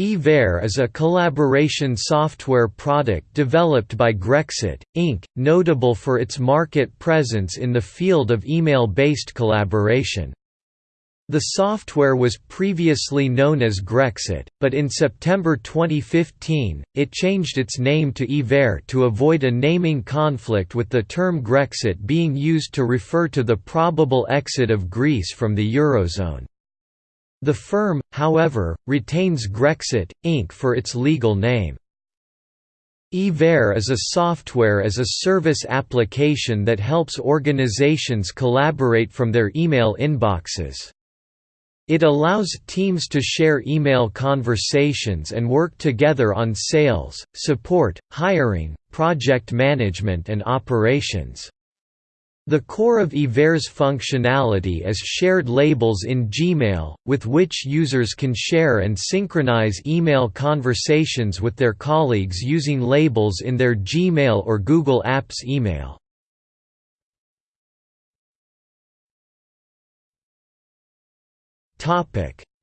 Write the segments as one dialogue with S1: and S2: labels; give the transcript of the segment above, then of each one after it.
S1: Hiver is a collaboration software product developed by Grexit, Inc., notable for its market presence in the field of email-based collaboration. The software was previously known as Grexit, but in September 2015, it changed its name to Hiver to avoid a naming conflict with the term Grexit being used to refer to the probable exit of Greece from the Eurozone. The firm, however, retains Grexit, Inc. for its legal name. Hiver is a software as a service application that helps organizations collaborate from their email inboxes. It allows teams to share email conversations and work together on sales, support, hiring, project management and operations. The core of Hiver's functionality is shared labels in Gmail, with which users can share and synchronize email conversations with their colleagues using labels in their Gmail or Google Apps email.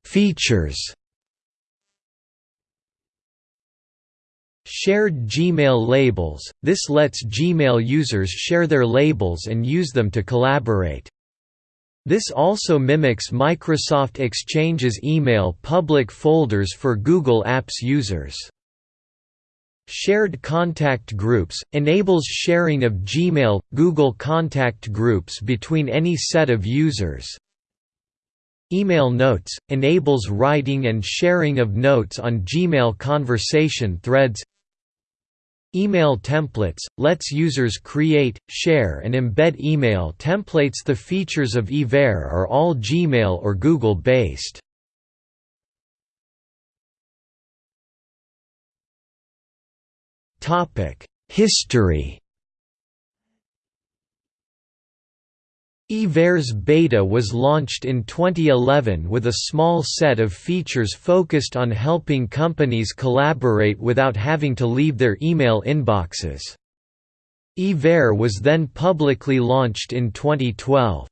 S1: Features Shared Gmail labels – This lets Gmail users share their labels and use them to collaborate. This also mimics Microsoft Exchange's email public folders for Google Apps users. Shared Contact Groups – enables sharing of Gmail, Google Contact Groups between any set of users. Email Notes – enables writing and sharing of notes on Gmail conversation threads Email templates – lets users create, share and embed email templates The features of Hiver are all Gmail or Google-based. History Hiver's beta was launched in 2011 with a small set of features focused on helping companies collaborate without having to leave their email inboxes. Hiver was then publicly launched in 2012.